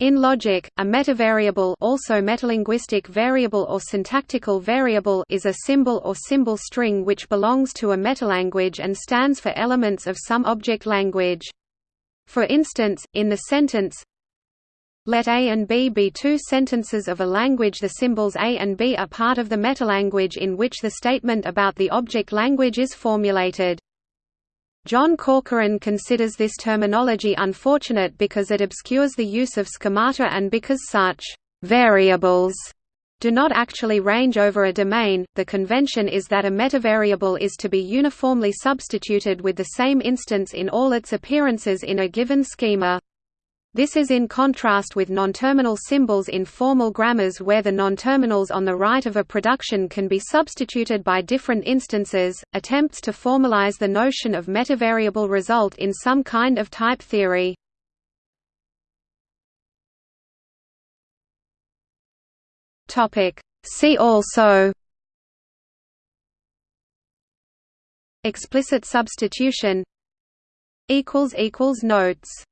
In logic, a metavariable also metalinguistic variable or syntactical variable is a symbol or symbol string which belongs to a metalanguage and stands for elements of some object language. For instance, in the sentence let A and B be two sentences of a language the symbols A and B are part of the metalanguage in which the statement about the object language is formulated. John Corcoran considers this terminology unfortunate because it obscures the use of schemata and because such variables do not actually range over a domain. The convention is that a metavariable is to be uniformly substituted with the same instance in all its appearances in a given schema. This is in contrast with nonterminal symbols in formal grammars where the nonterminals on the right of a production can be substituted by different instances. Attempts to formalize the notion of metavariable result in some kind of type theory. Topic: See also Explicit substitution equals equals notes